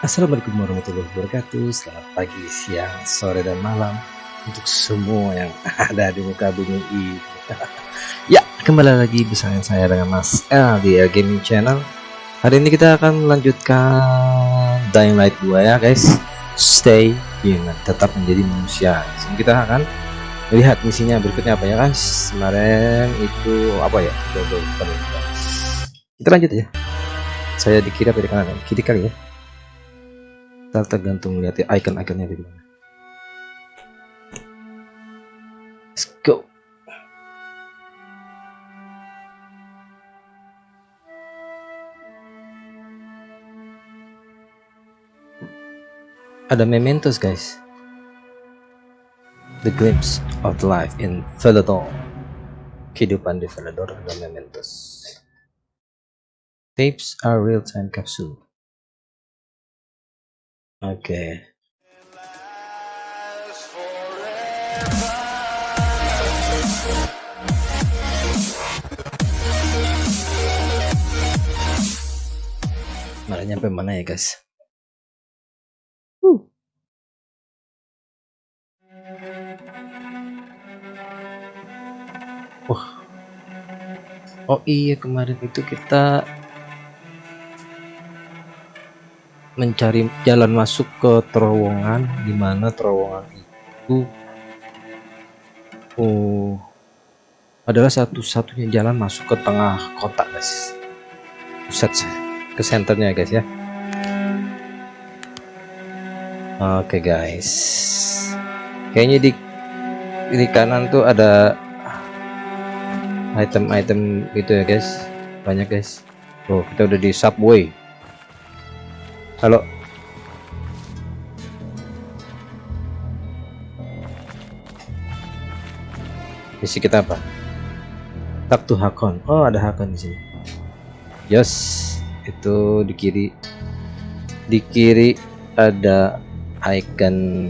Assalamualaikum warahmatullahi wabarakatuh. Selamat pagi, siang, sore, dan malam Untuk semua yang ada di muka bumi ini. Ya, kembali lagi bersama saya dengan Mas L di L Gaming Channel. Hari ini kita akan melanjutkan Dying Light 2 ya guys. Stay human, tetap menjadi manusia. Jadi kita akan lihat misinya berikutnya apa ya guys. Kemarin itu apa ya? Kita lanjut ya. Saya di kiri apa di kanan Kiri kali ya Ntar tergantung lihat ya icon-iconnya bagaimana. Let's go. Ada mementos guys. The glimpse of life in Velador. Kehidupan di Velador ada mementos. Tapes are real-time capsule. Oke. Malah nyampe mana ya guys? Uh. Oh. Oh iya kemarin itu kita mencari jalan masuk ke terowongan di mana terowongan itu oh adalah satu-satunya jalan masuk ke tengah kota guys. Pusat ke senternya guys ya. Oke okay, guys. Kayaknya di di kanan tuh ada item-item gitu ya guys. Banyak guys. Oh kita udah di subway halo. Misi kita apa? Tak tuh hakon. Oh ada hakon di sini. Yes itu di kiri. Di kiri ada icon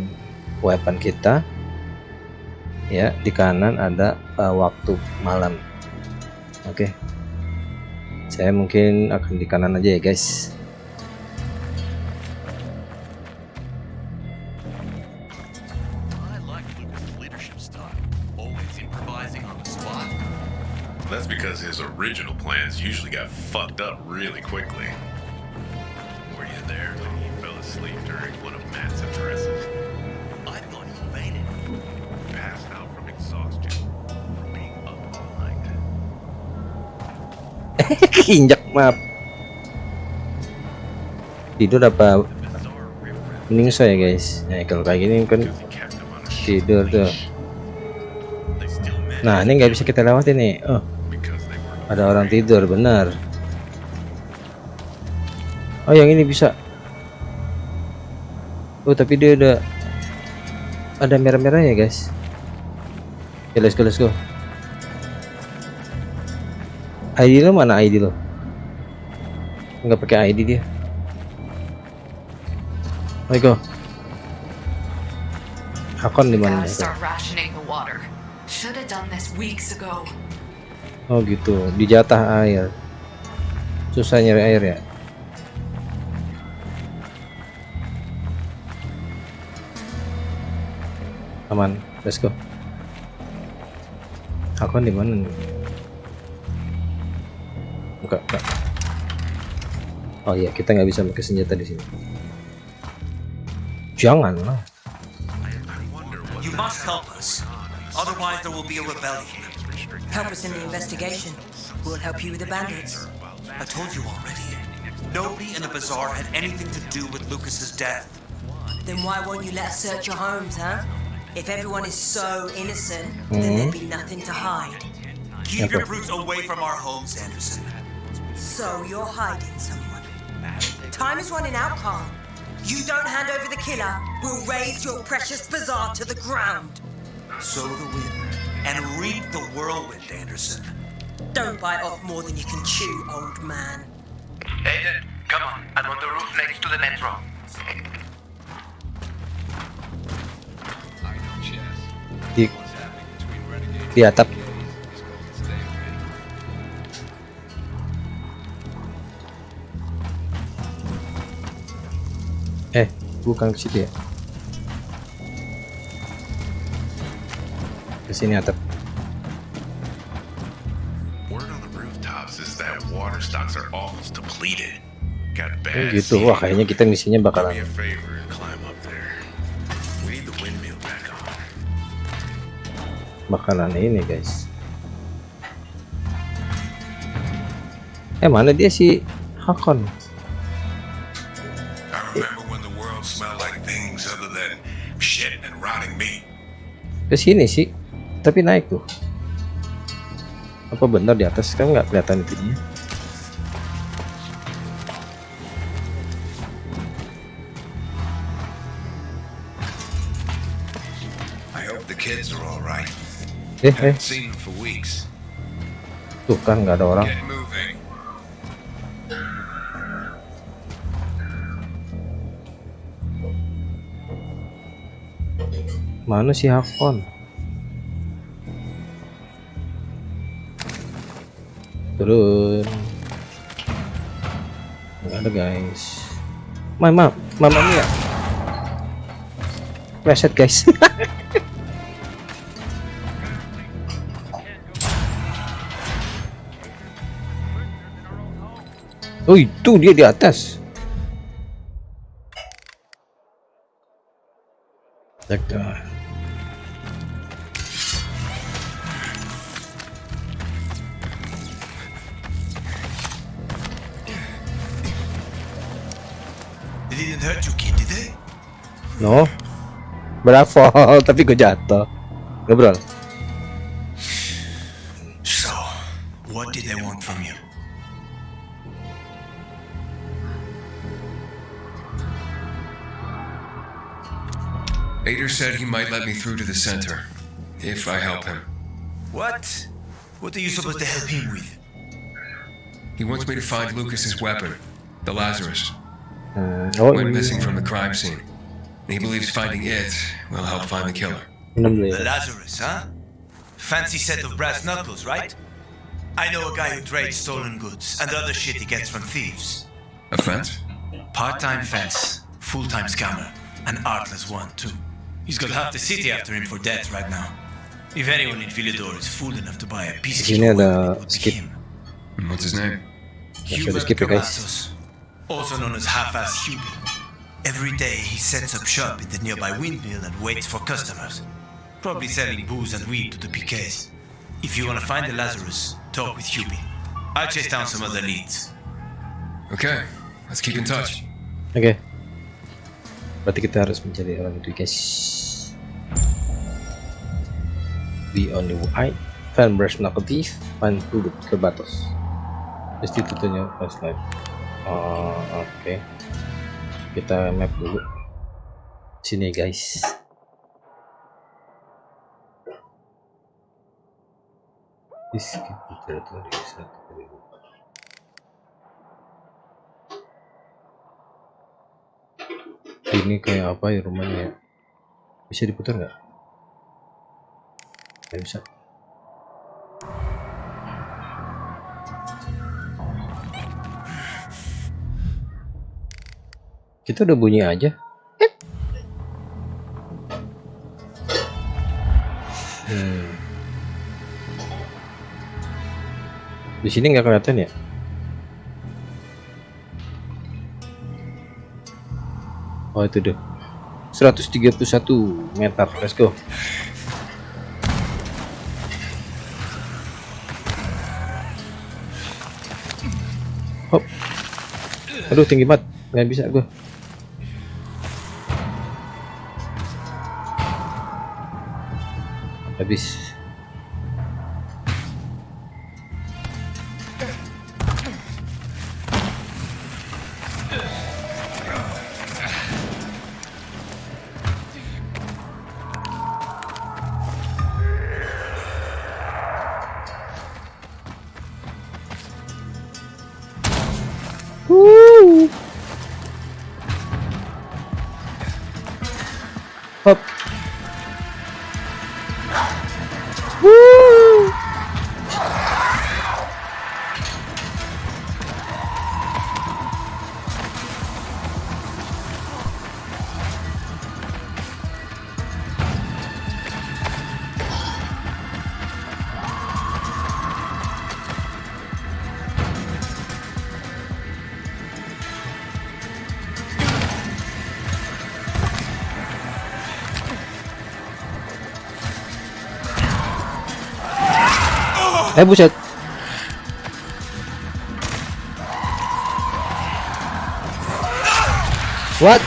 weapon kita. Ya di kanan ada uh, waktu malam. Oke. Okay. saya mungkin akan di kanan aja ya guys That's because his original plans usually got fucked up really quickly. Were you there when he fell asleep during one of Matt's addresses? I thought he fainted. Passed out from exhaustion from being up all night. Injak map. Tidur apa? Mending saya guys. Nah kalau kayak gini kan tidur tuh. Nah ini nggak bisa kita lewatin nih. Oh. Ada orang tidur benar. Oh yang ini bisa. Oh tapi dia udah ada merah-merah ya guys. Ya let's go let's go. ID lo mana ID lo? Nggak pakai ID dia. Ayo go. Akun di mana Oh gitu, dijatah air. Susah nyari air ya. Aman, let's go. Aku di mana nih? Buka, buka. Oh iya, kita nggak bisa pakai senjata di sini. Jangan lah. You must help us. Otherwise there will be a rebellion. Help us in the investigation. We'll help you with the bandits. I told you already. Nobody in the bazaar had anything to do with Lucas's death. Then why won't you let us search your homes, huh? If everyone is so innocent, mm -hmm. then there'd be nothing to hide. Keep your brutes away from our homes, Anderson. So you're hiding someone. Time is running out, Carl. You don't hand over the killer, we'll raise your precious bazaar to the ground. So the wind and reap the whirlwind, Anderson. Don't bite off more than you can chew, old man. Aiden, come on. I'm on the roof next to the metro. Di, di atap. Eh, bukan ke situ ya. Almost depleted. Got Oh, gitu. Wah, kayaknya kita misinya bakalan bakalan ini, guys. Eh, mana dia si Hakon? Ke sini sih. Tapi naik tuh. Apa benar di atas kan nggak kelihatan itunya? I hope the kids are all right. Eh, eh, tuh kan nggak ada orang. Mana si Hakon? Turun. Nggak ada guys. Mama, mama mia. Reset guys. oh itu dia di atas. They didn't hurt you, kid, did they? No. Bravo, tapi gue jatuh. Ngobrol. So, what did they want from you? Ader said he might let me through to the center, if I help him. What? What are you supposed to help him with? He wants me to find Lucas's weapon, the Lazarus. Hmm, oh, Went missing from the crime scene. He believes finding it will help find the killer. The. Lazarus, huh? Fancy set of brass knuckles, right? I know a guy who trades stolen goods and other shit he gets from thieves. A fence? Part-time fence, full-time scammer, an artless one too. He's got half the city after him for debt right now. If anyone in Villador is fool enough to buy a piece of Sini your ada it would be skip. him. What's his name? Masih ada also known as half-ass Hubie. Every day he sets up shop in the nearby windmill and waits for customers. Probably selling booze and weed to the PKs. If you want to find the Lazarus, talk with Hubie. I'll chase down some other leads. Okay, let's keep in touch. Okay. Berarti kita harus mencari orang itu guys. Be on the eye. Fan brush knuckle thief. Fan duduk ke batas. Pasti tutunya flashlight. Oh, oke. Kita map dulu. Sini guys. Ini kayak apa ya rumahnya ya bisa diputar nggak nggak bisa kita udah bunyi aja. Hmm. di sini nggak kelihatan ya? Oh itu deh 131 meter. Let's go. Hop. Aduh tinggi banget. Nggak bisa gue veces. Eh buset. What?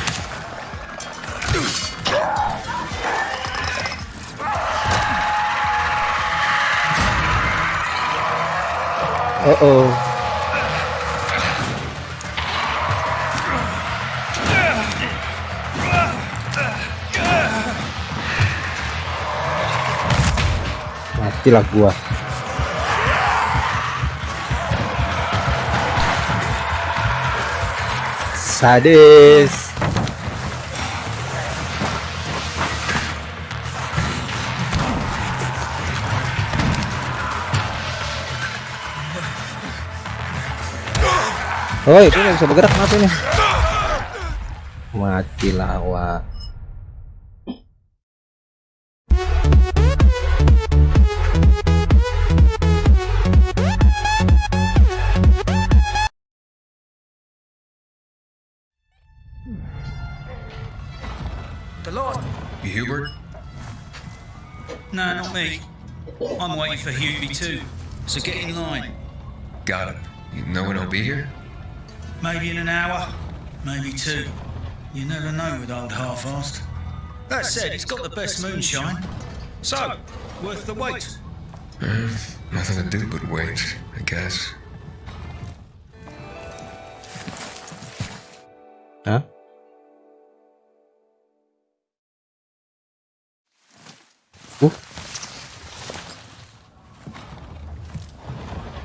Uh oh. Matilah gua. Sadis. Woi, ini nggak bisa bergerak kenapa ini? Matilah awak. Hubert? No, not me. I'm waiting for Hubie too. So get in line. Got it. You know when he'll be here? Maybe in an hour, maybe two. You never know with old half-assed. That said, he's got the best moonshine. So, worth the wait. Uh, nothing to do but wait, I guess.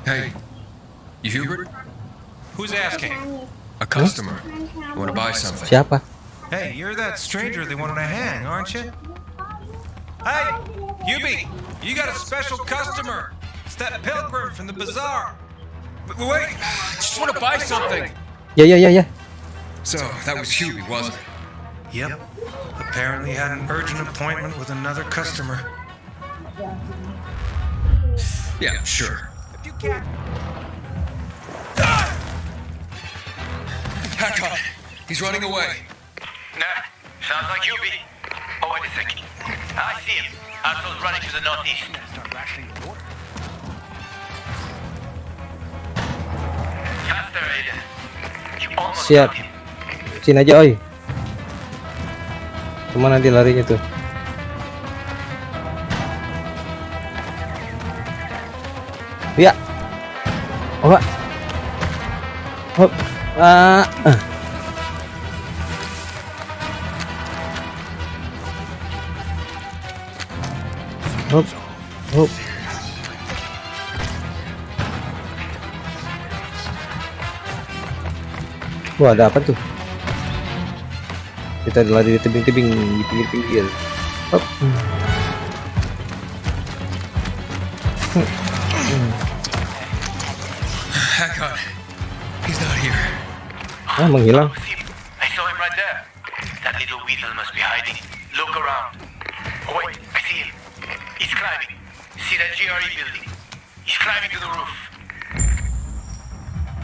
Hey, you Hubert? Who's asking? A customer. Want to buy something? siapa? Hey, you're that stranger they wanted to hang, aren't you? Hey, Hubie, you got a special customer. It's that pilgrim from the bazaar. W- Wait, I just want to buy something. Yeah, yeah, yeah, yeah. So, that was Hubie, wasn't it? Yep. Apparently had an urgent appointment with another customer. Yeah, sure. If you can't. Ah! Hack on. He's running away. Nah, sounds like Hubie. Oh, wait a second. I see him. Arthur's running to the northeast. Faster, Aiden. You almost Siap. got him. Sini aja, oi. Ke mana dia larinya tuh? Ya. Oh. Hop. Ah. ah. Hop. Hop. Wah, ada apa tuh? Kita lari di tebing-tebing di pinggir-pinggir. Here. Ah, menghilang. was him. I saw him right there. That little weasel must be hiding. Look around. Oh, wait, I see him. He's climbing. See that GRE building? He's climbing to the roof.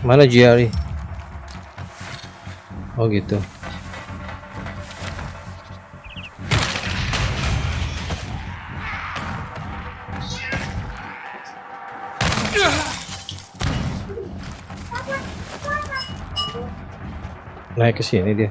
Mana GRE? Oh gitu. Naik ke sini dia.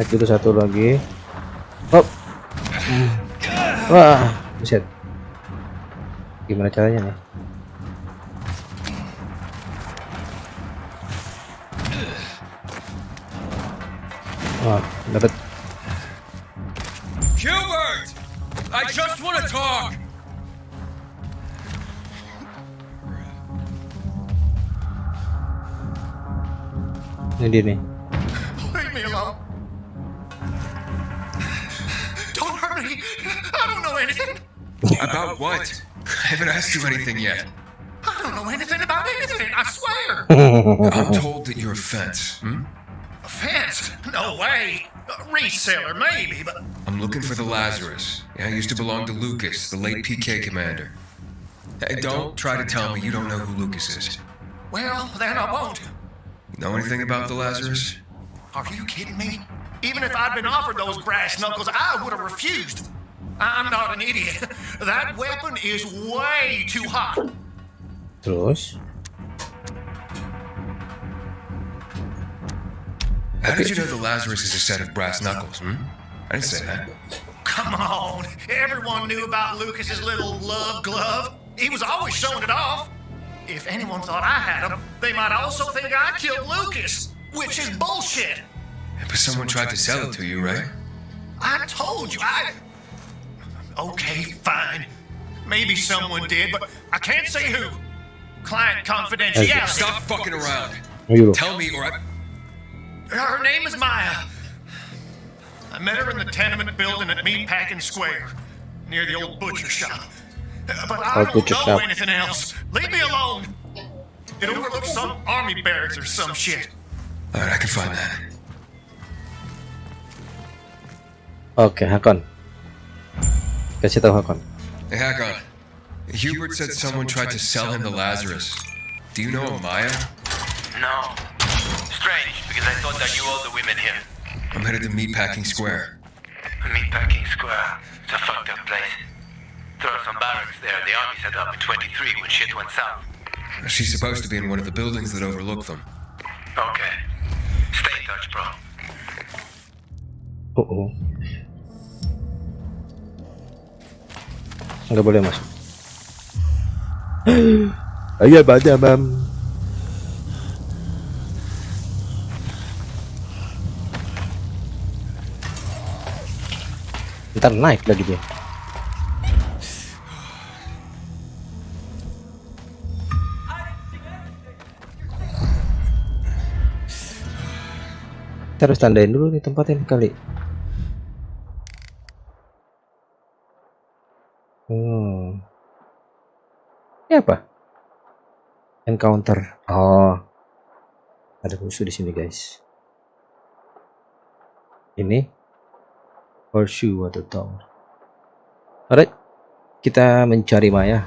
Naik dulu satu lagi. Hop. Wah, buset. Gimana caranya nih? Wah, dapat Hubert! I just want to talk! ini dia nih. About what? I haven't asked you anything yet. I don't know anything about anything, I swear. I'm told that you're a fence. Hmm? A fence? No way. A reseller, maybe, but I'm looking for the Lazarus. Yeah, I used to belong to Lucas, the late PK commander. Hey, don't try to tell me you don't know who Lucas is. well, then I won't. Know anything about the Lazarus? Are you kidding me? Even if I'd been offered those brass knuckles, I would have refused. I'm not an idiot. That weapon is way too hot. Terus? How did you know the Lazarus is a set of brass knuckles, hmm? I didn't say that. Come on. Everyone knew about Lucas's little love glove. He was always showing it off. If anyone thought I had him, they might also think I killed Lucas, which is bullshit. But someone tried to sell it to you, right? I told you, I. Okay, fine. Maybe someone did, but I can't say who. Client confidentiality. Stop fucking around. Tell me or I... Her name is Maya. I met her in the tenement building at Meatpacking Square, near the old butcher shop. But I don't know anything else. Leave me alone. It overlooks some army barracks or some shit. Alright, I can find that. Oke, Hakon. Kasih tahu Hakon. Hey, Hakon. Hubert said someone tried to sell him the Lazarus. Do you know a Maya? No. Strange, because I thought I knew all the women here. I'm headed to Meatpacking Square. Meatpacking Square. It's a fucked up place. There are some barracks there the army set up in 23 when shit went south. She's supposed to be in one of the buildings that overlook them. Okay. Stay in touch, bro. Oh, Nggak boleh masuk. Ayo baca bam. Ntar naik lagi dia. Harus tandain dulu nih tempatnya kali. Hmm. Ini apa? Encounter. Oh. Ada musuh di sini, guys. Ini horseshoe atau tong. Alright. Kita mencari Maya.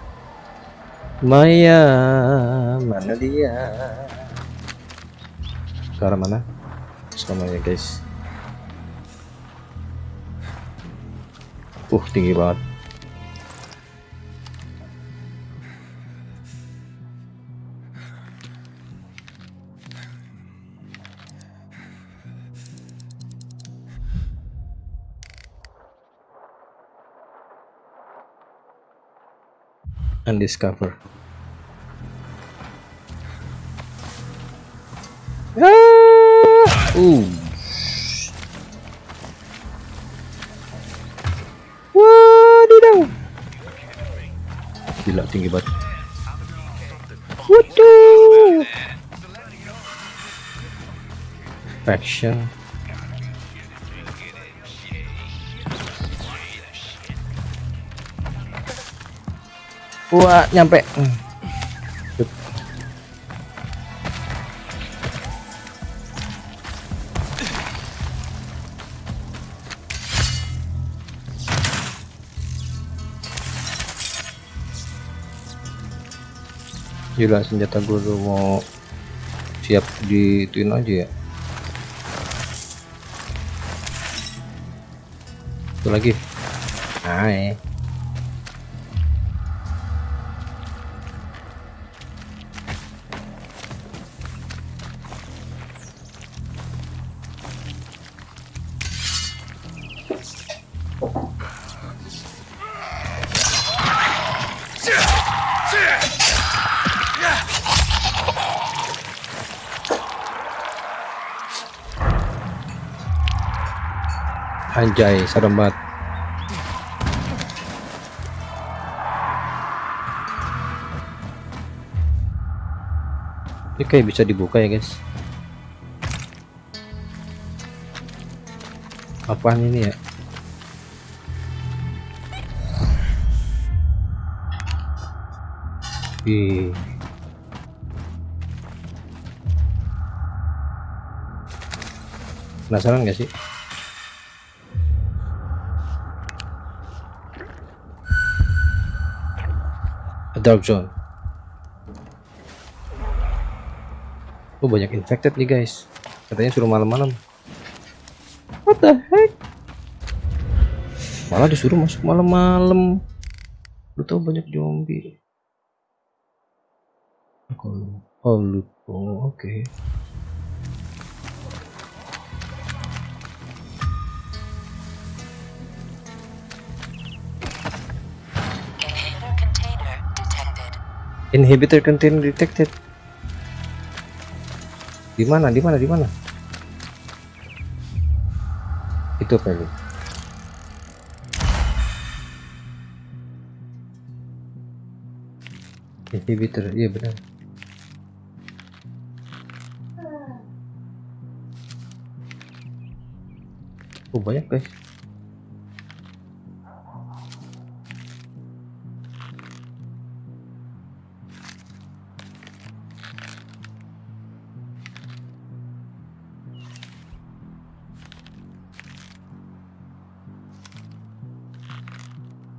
Maya, mana dia? Ke arah mana? Sama ya, guys. Uh, tinggi banget. Undiscover. Ah! Ooh. Wadidaw. Gila tinggi banget. Waduh. Faction. Wah, nyampe. Hmm. Senjata gue udah mau siap dituin aja ya. Itu lagi. Hai. Anjay, serem banget. Ini kayak bisa dibuka ya guys. Apaan ini ya? Ih. Penasaran gak sih? Dark zone. Oh banyak infected nih guys. Katanya suruh malam-malam. What the heck? Malah disuruh masuk malam-malam. Lu tau banyak zombie. Oh, lu. Oh, oke. Inhibitor Inhibitor container detected. Di mana? Di mana? Di mana? Itu? Inhibitor, iya benar. Oh banyak guys.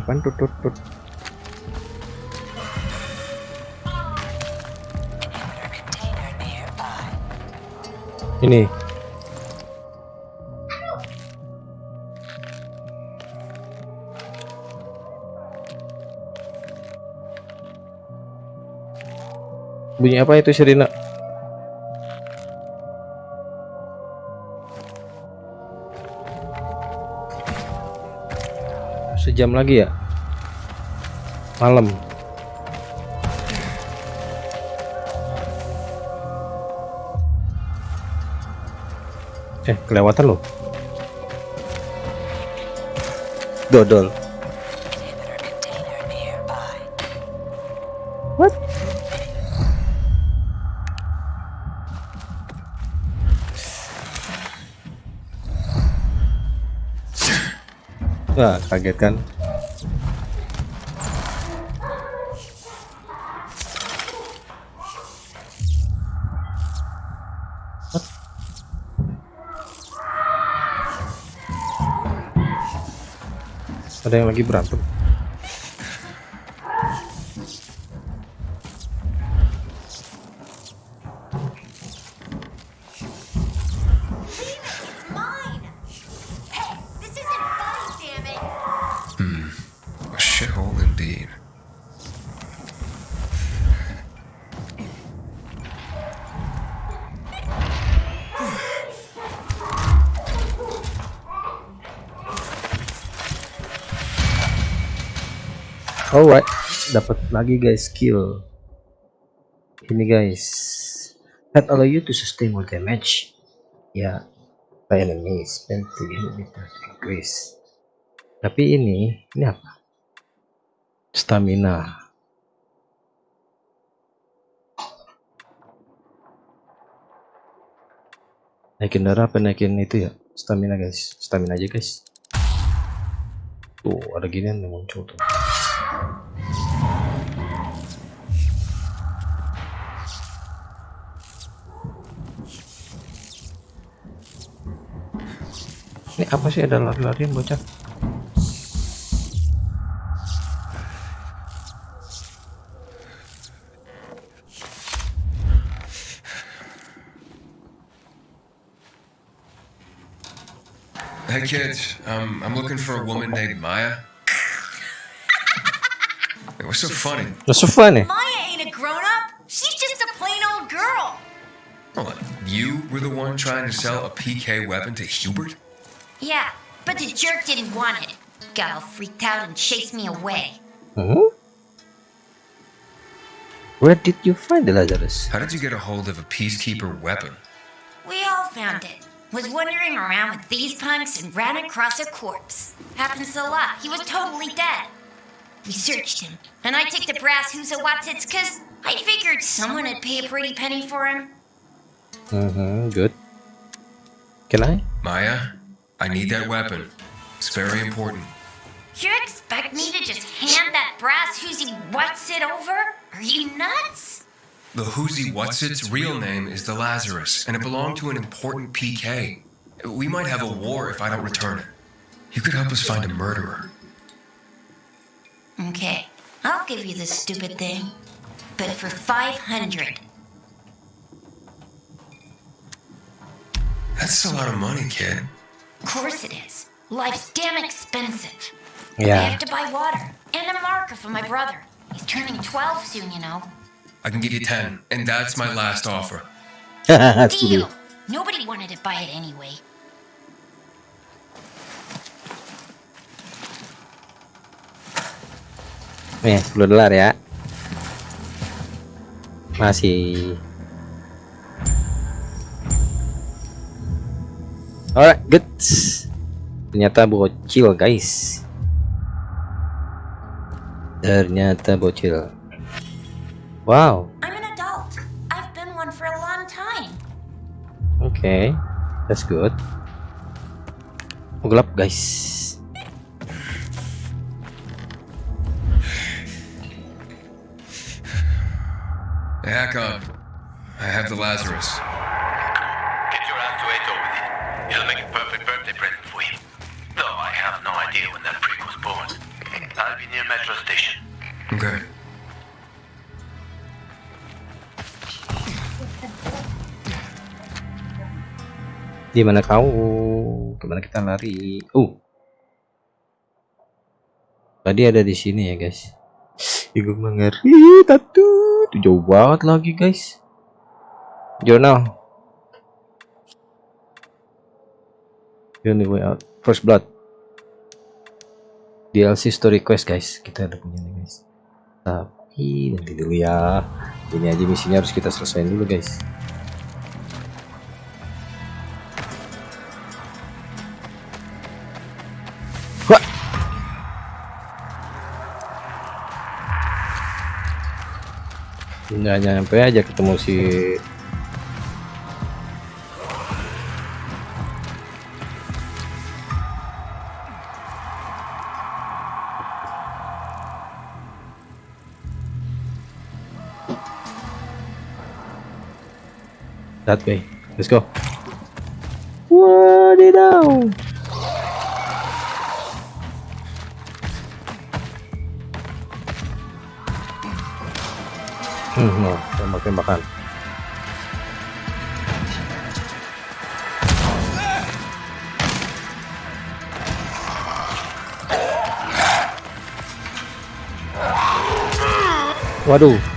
Apaan tut tut tut? Ini. Bunyi apa itu Sirina? Sejam lagi ya? Malam. Eh, kelewatan loh. Dodol. Wah, kaget kan? Ada yang lagi berantem. Dapat lagi guys skill. Ini guys, that allow you to sustain more damage. Ya, by enemies, spend to increase. Tapi ini, ini apa? Stamina. Naikin darah apa naikin itu ya? Stamina guys, stamina aja guys. Tuh, ada ginian yang muncul tuh. Apa sih ada lari-larian bocah? Hey kids, um, I'm looking for a woman named Maya. Hey, What's so funny? What's so funny? Maya ain't a grown up. She's just a plain old girl. Hold on. You were the one trying to sell a PK weapon to Hubert? Yeah, but the jerk didn't want it. Got all freaked out and chased me away. Hmm? Where did you find the Lazarus? How did you get a hold of a peacekeeper weapon? We all found it. Was wandering around with these punks and ran across a corpse. Happens a lot. He was totally dead. We searched him, and I took the brass who's a Watsits because I figured someone would pay a pretty penny for him. Mm-hmm, good. Can I? Maya, I need that weapon. It's very important. You expect me to just hand that brass whoozy Watsit over? Are you nuts? The Whoozy What's Its real name is the Lazarus, and it belonged to an important PK. We might have a war if I don't return it. You could help us find a murderer. Okay, I'll give you this stupid thing. But for 500. That's a lot of money, kid. Of course it is. Life's damn expensive. Yeah. I have to buy water and a marker for my brother. He's turning 12 soon, you know. I can give you 10, and that's my last offer. Deal! Nobody wanted to buy it anyway. Nih, 10 dolar ya. Masih. Alright, good. Ternyata bocil, guys. Ternyata bocil. Wow, I'm an adult. I've been one for a long time. okay. That's good. Oh, gelap, guys. Hack up. I have the Lazarus. It'll make a perfect birthday present for him. Though I have no idea when that prick was born. I'll be near Metro Station. Okay. Di mana kau? Ke mana kita lari? Uh. Tadi ada di sini ya, guys. Ibu mengeri tatu. Itu jauh banget lagi, guys. Journal. The only way out. First blood. DLC story quest, guys. Kita udah punya nih, guys. Tapi nanti dulu ya. Ini aja misinya harus kita selesaiin dulu, guys. Wah. Nggak nyampe aja ketemu si that way. Let's go. Wadidaw. Hmm, no, tembak-tembakan. Waduh.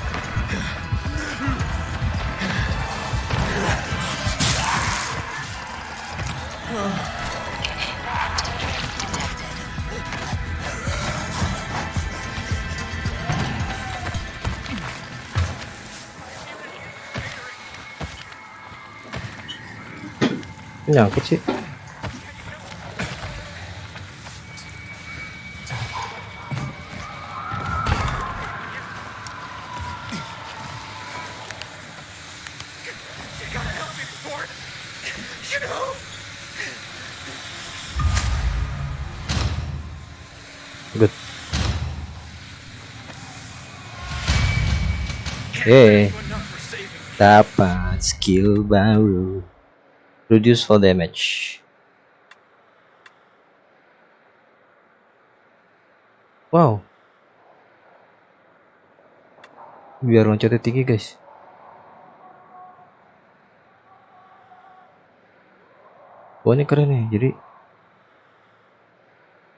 Nyangkut sih. Good. Yeay. Dapat skill baru. Reduce fall damage. Wow. Biar loncatnya tinggi, guys. Wah, ini keren nih. Jadi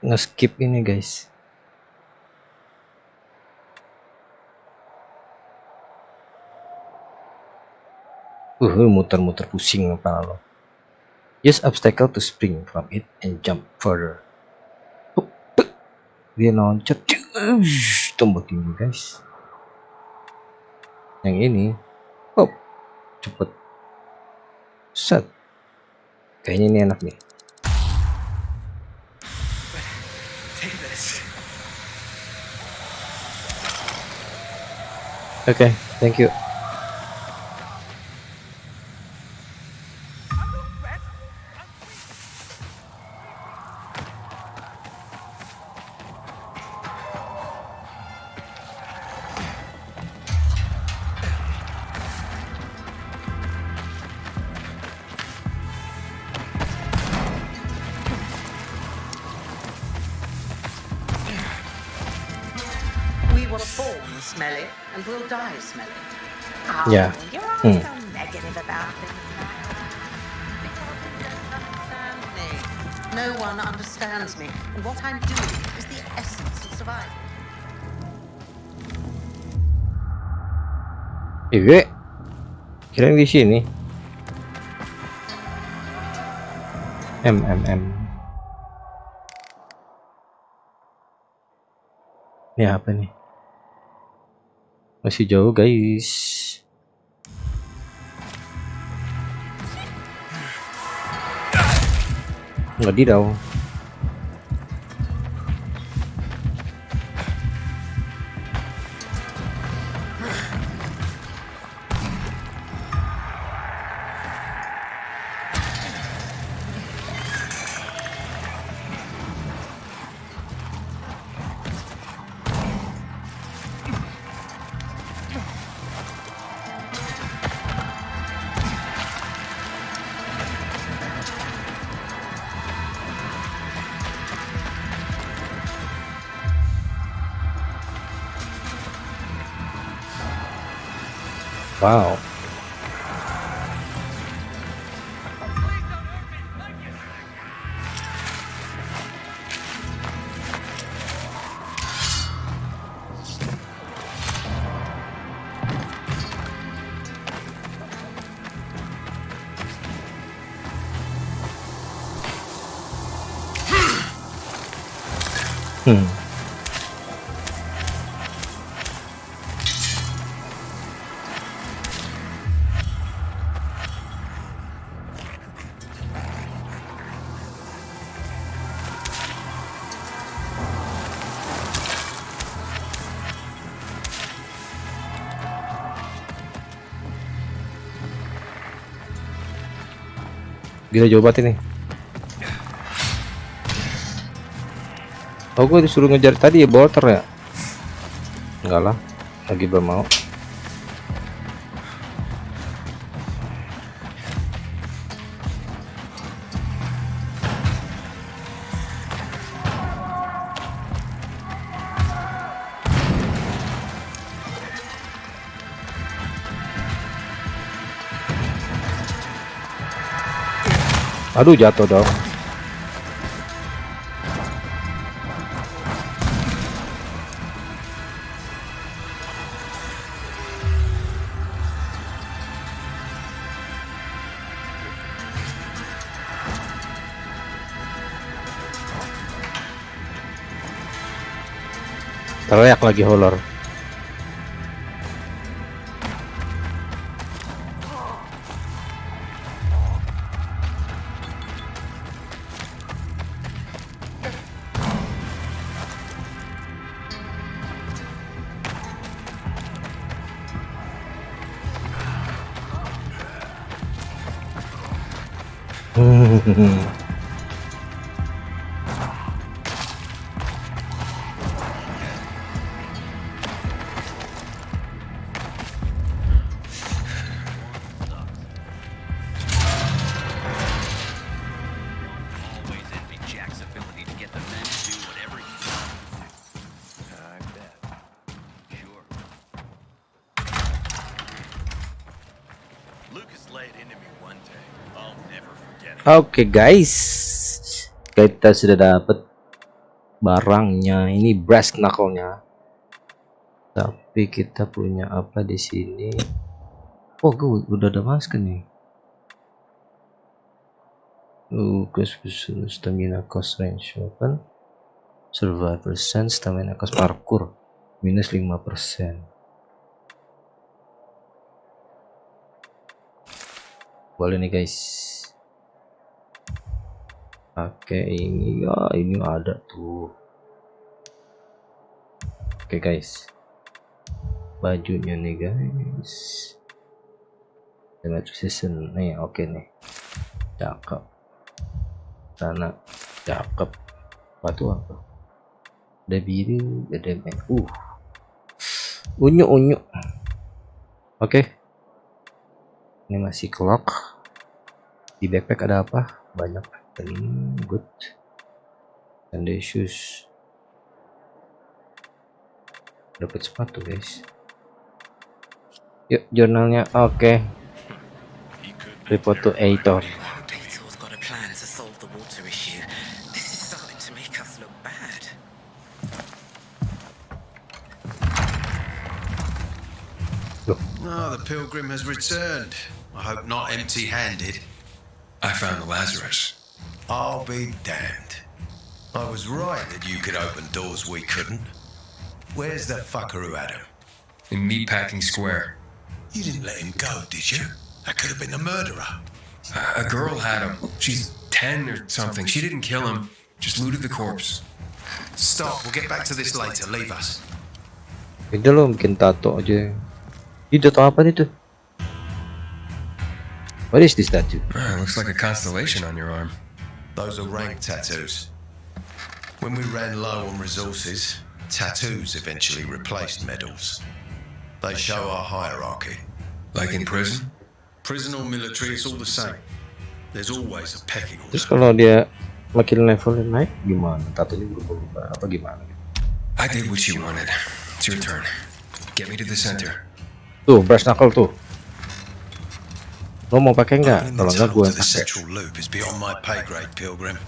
nge-skip ini, guys. Uh, muter-muter pusing kepala lo. Use obstacle to spring from it and jump further. Dia loncat. Tombol tinggi guys. yang ini. Oh cepet. Set. Kayaknya ini enak nih. Oke thank you smelly and will die smelly. Oh, Yeah. You're always Hmm. so negative about things. Me. No one understands me. And what I'm doing is the essence of survival. Iya. Kira di sini. M M M. Ini apa nih? Masih jauh guys. Wadidaw. Wow. Gila jauh banget ini. Oh, gue disuruh ngejar tadi ya bolter ya? Enggak lah, lagi belum mau. Aduh jatuh dong. Teriak lagi horror. Always Oke guys, kita sudah dapat barangnya. Ini brass knuckle-nya. Tapi kita punya apa di sini? Oh, gue udah ada masker nih. Uh, stamina cost range weapon survive percent stamina cost parkour minus 5% boleh nih guys oke ini. Ya ini ada tuh. Oke guys. Bajunya nih guys. Dengan season. Nih oke nih. Cakep. Sana cakep. Batu apa? Ada biru ada uh. Unyu unyu. Oke. Ini masih clock. Di backpack ada apa? Banyak ini good and shoes dapat sepatu guys yuk jurnalnya oke report to editor Daytor's got a plan to solve the. Oh, pilgrim has returned. I hope not empty handed. I found the Lazarus. I'll be damned. I was right that you could open doors we couldn't. Where's the fucker who had him? In Meatpacking Square. You didn't let him go, did you? That could have been the murderer. A girl had him. She's 10 or something. She didn't kill him, just looted the corpse. Stop, we'll get back to this later. Leave us. Beda loh bikin tato aja. Ini tato apa nih? What is this tattoo? Ah, looks like a constellation on your arm. Those are rank tattoos. When we ran low on resources, tattoos eventually replaced medals. They show our hierarchy. Like in prison? Prison or military, it's all the same. There's always a pecking order. Terus kalau dia makin levelnya naik gimana? Tatonya berubah-ubah apa gimana? I did what you wanted. It's your turn. Get me to the center. Tuh, brass knuckle tuh. Lo mau pakai nggak? Kalau the nggak gue pakai. loop is beyond my pay grade, Pilgrim.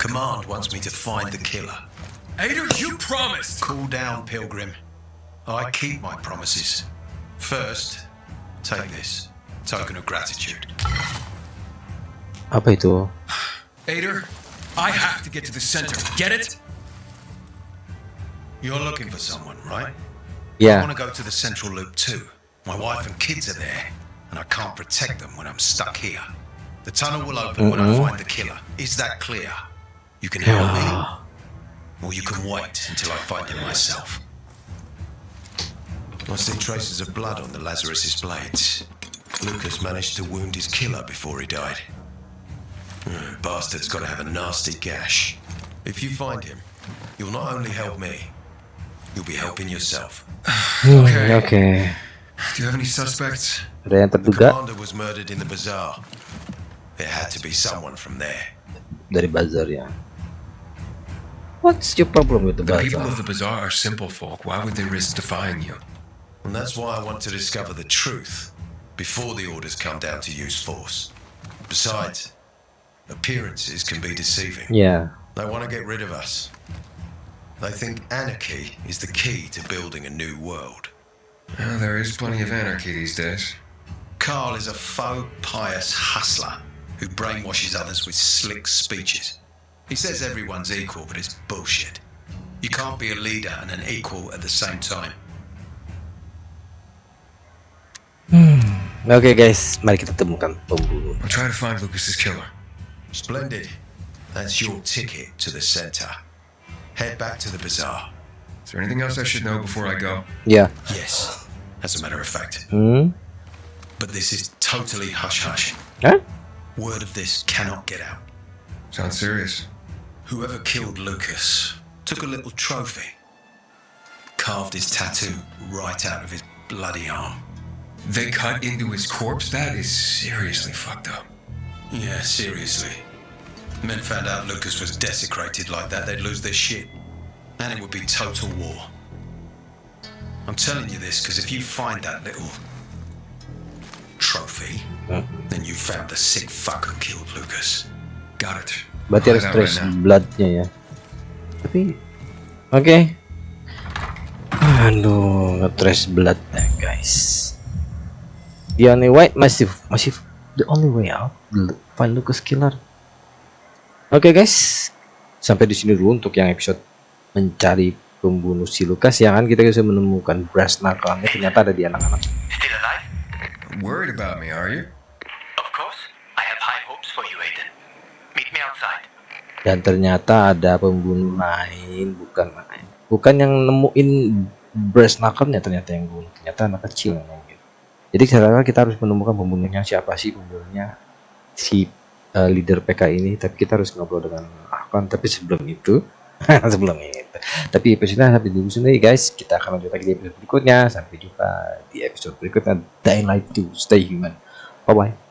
Command wants me to find the killer. Ader, you promised! Cool down, Pilgrim. I keep my promises. First, take this. Token of gratitude. Apa itu? Ader, I have to get to the center. Get it? You're looking for someone, right? Yeah. I want to go to the central loop too. My wife and kids are there, and I can't protect them when I'm stuck here. The tunnel will open when I find the killer. Is that clear? You can help me, or you can wait until I find him myself. I see traces of blood on the Lazarus's blades. Lucas managed to wound his killer before he died. Hmm, Bastard's got to have a nasty gash. If you find him, you'll not only help me, you'll be helping yourself. okay. oke. Do you have any suspects? Ada yang The terduga commander was murdered in the bazaar. There had to be someone from there. dari bazar ya. What's your problem with the bazaar? The people of the bazaar are simple folk. Why would they risk defying you? And that's why I want to discover the truth before the orders come down to use force. Besides, appearances can be deceiving. Ya, They want to get rid of us. They think anarchy is the key to building a new world. Well, there is plenty of anarchy these days. Carl is a faux pious hustler who brainwashes others with slick speeches. He says everyone's equal, but it's bullshit. You can't be a leader and an equal at the same time. Hmm. okay, guys, mari kita temukan pembunuh. I'll try to find Lucas's killer. Splendid. That's your ticket to the center. Head back to the bazaar. There anything else I should know before I go? Yeah. Yes, as a matter of fact. hmm, But this is totally hush hush. Hah? Word of this cannot get out. Sounds serious. Whoever killed Lucas took a little trophy, carved his tattoo right out of his bloody arm. They cut into his corpse? That is seriously fucked up. Yeah, seriously. Men found out Lucas was desecrated like that, they'd lose their shit. And it would be total war. I'm telling you this because if you find that little trophy, then you found the sick fuck who killed Lucas. Got it. berarti harus trace bloodnya ya. Tapi, oke. Aduh, nge-trace blood ya guys. The only way masih masih the only way out find Lucas killer. Oke guys, sampai di sini dulu untuk yang episode mencari pembunuh si Lukas ya kan kita bisa menemukan brass knuckle ternyata ada di anak-anak. Worried about me, are you? Of course, I have high hopes for you, Aiden. Meet me outside. Dan ternyata ada pembunuh lain, bukan lain. Bukan yang nemuin brass knuckle ternyata yang bunuh. Ternyata anak kecil yang mungkin. Jadi sekarang kita harus menemukan pembunuhnya siapa sih pembunuhnya si uh, leader PK ini. Tapi kita harus ngobrol dengan Ahkan. Tapi sebelum itu, sebelum itu tapi episode sampai dulu sini guys. Kita akan lanjut lagi di episode berikutnya. Sampai jumpa di episode berikutnya. Dying Light 2 stay human. Bye bye